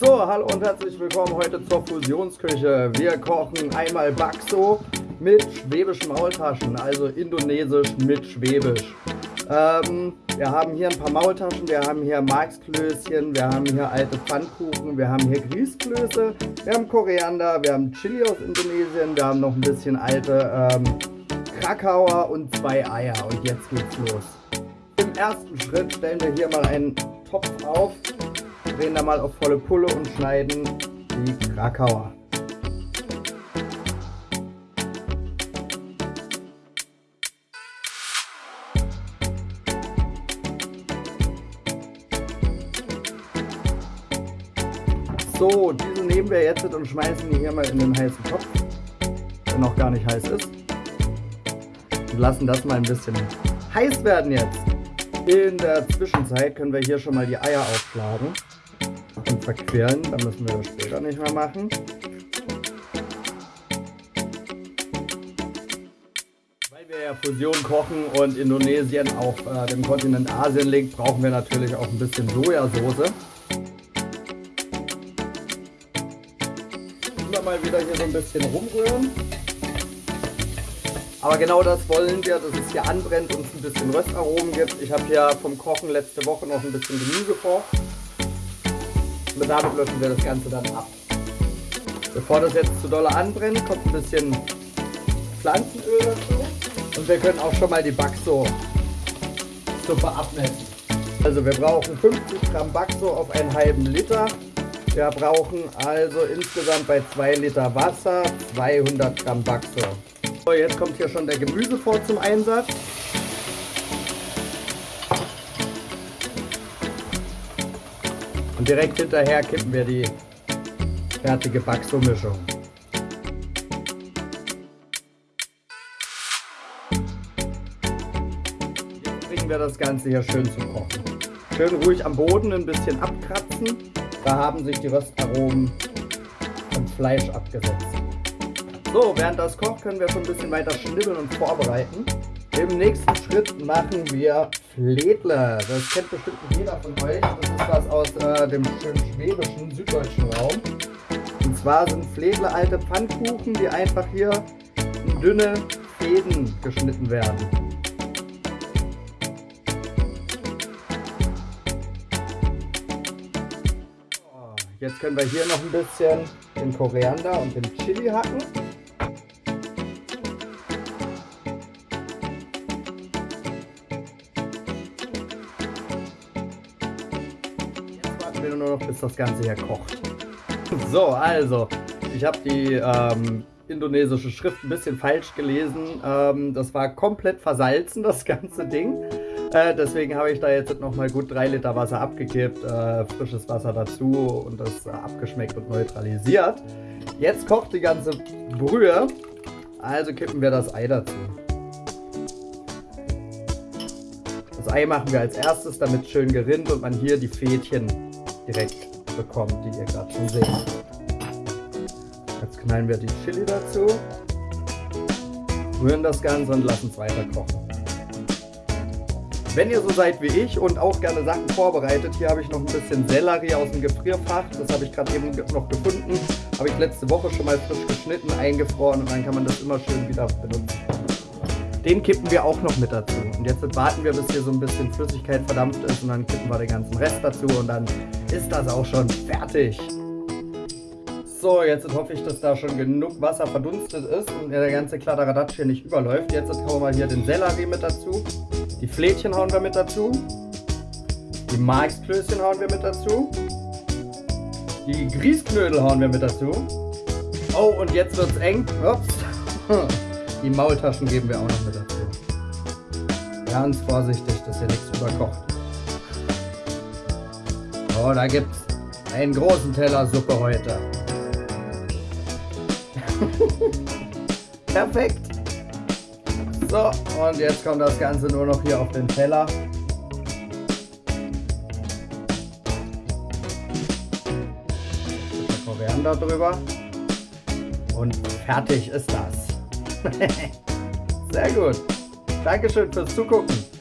So, hallo und herzlich willkommen heute zur Fusionsküche. Wir kochen einmal Bakso mit schwäbischen Maultaschen, also indonesisch mit schwäbisch. Ähm, wir haben hier ein paar Maultaschen, wir haben hier Marksklößchen, wir haben hier alte Pfannkuchen, wir haben hier Grießklöße, wir haben Koriander, wir haben Chili aus Indonesien, wir haben noch ein bisschen alte ähm, Krakauer und zwei Eier. Und jetzt geht's los. Im ersten Schritt stellen wir hier mal einen Topf auf, drehen da mal auf volle Pulle und schneiden die Krakauer. So, diese nehmen wir jetzt und schmeißen die hier mal in den heißen Topf, der noch gar nicht heiß ist. Und lassen das mal ein bisschen heiß werden jetzt. In der Zwischenzeit können wir hier schon mal die Eier aufschlagen und verquirlen. Dann müssen wir das später nicht mehr machen. Weil wir ja Fusion kochen und Indonesien auf äh, dem Kontinent Asien liegt, brauchen wir natürlich auch ein bisschen Sojasauce. Immer mal wieder hier so ein bisschen rumrühren. Aber genau das wollen wir, dass es hier anbrennt und es ein bisschen Röstaromen gibt. Ich habe hier vom Kochen letzte Woche noch ein bisschen Gemüse vor. Damit löschen wir das Ganze dann ab. Bevor das jetzt zu doll anbrennt, kommt ein bisschen Pflanzenöl dazu. Und wir können auch schon mal die Backso-Suppe abmessen. Also wir brauchen 50 Gramm Backso auf einen halben Liter. Wir brauchen also insgesamt bei 2 Liter Wasser 200 Gramm Backso. So, jetzt kommt hier schon der Gemüsefort zum Einsatz. Direkt hinterher kippen wir die fertige Backso-Mischung. Jetzt bringen wir das Ganze hier schön zum Kochen. Schön ruhig am Boden ein bisschen abkratzen. Da haben sich die Röstaromen vom Fleisch abgesetzt. So, während das kocht, können wir schon ein bisschen weiter schnibbeln und vorbereiten. Im nächsten Schritt machen wir Fledle. Das kennt bestimmt jeder von euch. Das ist was aus äh, dem schwäbischen, süddeutschen Raum. Und zwar sind Fledle alte Pfannkuchen, die einfach hier in dünne Fäden geschnitten werden. Jetzt können wir hier noch ein bisschen den Koriander und den Chili hacken. Will nur noch, bis das Ganze hier kocht. So, also, ich habe die ähm, indonesische Schrift ein bisschen falsch gelesen. Ähm, das war komplett versalzen, das ganze Ding. Äh, deswegen habe ich da jetzt nochmal gut 3 Liter Wasser abgekippt, äh, frisches Wasser dazu und das äh, abgeschmeckt und neutralisiert. Jetzt kocht die ganze Brühe, also kippen wir das Ei dazu. Das Ei machen wir als erstes, damit schön gerinnt und man hier die Fädchen direkt bekommt, die ihr gerade schon seht. Jetzt knallen wir die Chili dazu, rühren das Ganze und lassen es weiter kochen. Wenn ihr so seid wie ich und auch gerne Sachen vorbereitet, hier habe ich noch ein bisschen Sellerie aus dem Gefrierfach. Das habe ich gerade eben noch gefunden. Habe ich letzte Woche schon mal frisch geschnitten, eingefroren und dann kann man das immer schön wieder benutzen. Den kippen wir auch noch mit dazu. Jetzt warten wir, bis hier so ein bisschen Flüssigkeit verdampft ist und dann kippen wir den ganzen Rest dazu und dann ist das auch schon fertig. So, jetzt hoffe ich, dass da schon genug Wasser verdunstet ist und der ganze Kladderadatsch hier nicht überläuft. Jetzt hauen wir hier den Sellerie mit dazu. Die Flädchen hauen wir mit dazu. Die Marksklößchen hauen wir mit dazu. Die Grießknödel hauen wir mit dazu. Oh, und jetzt wird es eng. Ups. Die Maultaschen geben wir auch noch mit dazu. Ganz vorsichtig, dass hier nichts überkocht. Oh, da gibt es einen großen Teller Suppe heute. Perfekt. So, und jetzt kommt das Ganze nur noch hier auf den Teller. Koriander drüber. Und fertig ist das. Sehr gut. Dankeschön fürs Zugucken.